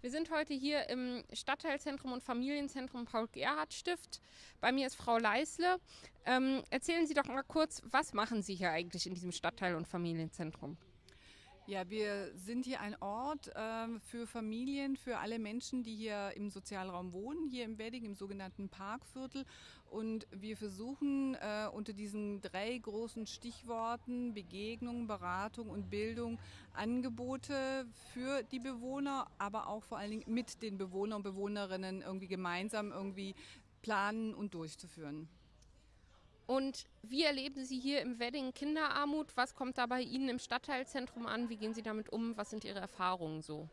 Wir sind heute hier im Stadtteilzentrum und Familienzentrum Paul-Gerhardt-Stift. Bei mir ist Frau Leisle. Ähm, erzählen Sie doch mal kurz, was machen Sie hier eigentlich in diesem Stadtteil- und Familienzentrum? Ja, wir sind hier ein Ort äh, für Familien, für alle Menschen, die hier im Sozialraum wohnen, hier im Wedding, im sogenannten Parkviertel. Und wir versuchen äh, unter diesen drei großen Stichworten Begegnung, Beratung und Bildung Angebote für die Bewohner, aber auch vor allen Dingen mit den Bewohnern und Bewohnerinnen irgendwie gemeinsam irgendwie planen und durchzuführen. Und wie erleben Sie hier im Wedding Kinderarmut? Was kommt da bei Ihnen im Stadtteilzentrum an? Wie gehen Sie damit um? Was sind Ihre Erfahrungen so?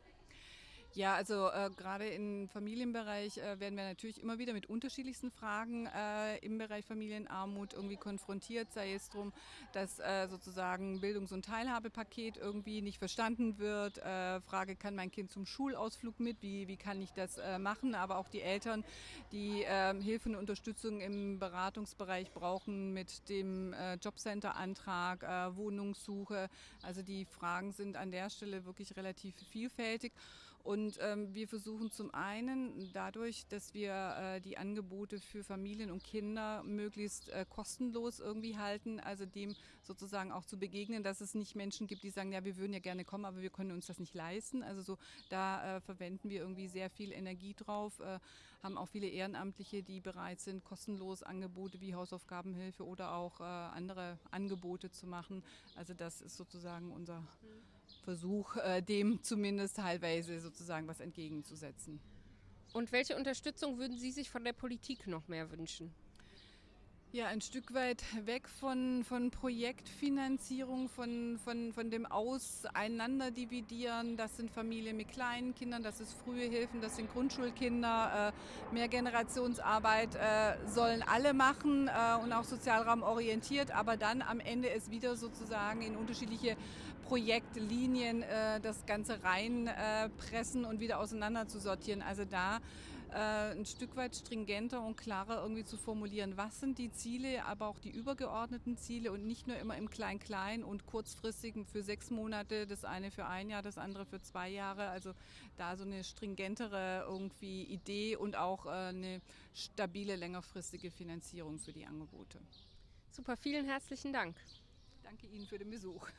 Ja, also äh, gerade im Familienbereich äh, werden wir natürlich immer wieder mit unterschiedlichsten Fragen äh, im Bereich Familienarmut irgendwie konfrontiert, sei es darum, dass äh, sozusagen Bildungs- und Teilhabepaket irgendwie nicht verstanden wird. Äh, Frage, kann mein Kind zum Schulausflug mit? Wie, wie kann ich das äh, machen? Aber auch die Eltern, die ähm, Hilfe und Unterstützung im Beratungsbereich brauchen mit dem Jobcenter-Antrag, Wohnungssuche. Also die Fragen sind an der Stelle wirklich relativ vielfältig. Und ähm, wir versuchen zum einen dadurch, dass wir äh, die Angebote für Familien und Kinder möglichst äh, kostenlos irgendwie halten, also dem sozusagen auch zu begegnen, dass es nicht Menschen gibt, die sagen, ja, wir würden ja gerne kommen, aber wir können uns das nicht leisten. Also so, da äh, verwenden wir irgendwie sehr viel Energie drauf, äh, haben auch viele Ehrenamtliche, die bereit sind, kostenlos Angebote wie Hausaufgabenhilfe oder auch äh, andere Angebote zu machen. Also das ist sozusagen unser Versuch, äh, dem zumindest teilweise sozusagen was entgegenzusetzen. Und welche Unterstützung würden Sie sich von der Politik noch mehr wünschen? Ja, ein Stück weit weg von, von Projektfinanzierung, von, von, von dem Auseinanderdividieren. Das sind Familien mit kleinen Kindern, das ist frühe Hilfen, das sind Grundschulkinder. Äh, Mehrgenerationsarbeit äh, sollen alle machen äh, und auch sozialraumorientiert, aber dann am Ende es wieder sozusagen in unterschiedliche Projektlinien das Ganze reinpressen und wieder auseinander zu sortieren. Also da äh, ein Stück weit stringenter und klarer irgendwie zu formulieren, was sind die Ziele, aber auch die übergeordneten Ziele und nicht nur immer im Klein-Klein und kurzfristigen für sechs Monate, das eine für ein Jahr, das andere für zwei Jahre. Also da so eine stringentere irgendwie Idee und auch äh, eine stabile, längerfristige Finanzierung für die Angebote. Super, vielen herzlichen Dank. Danke Ihnen für den Besuch.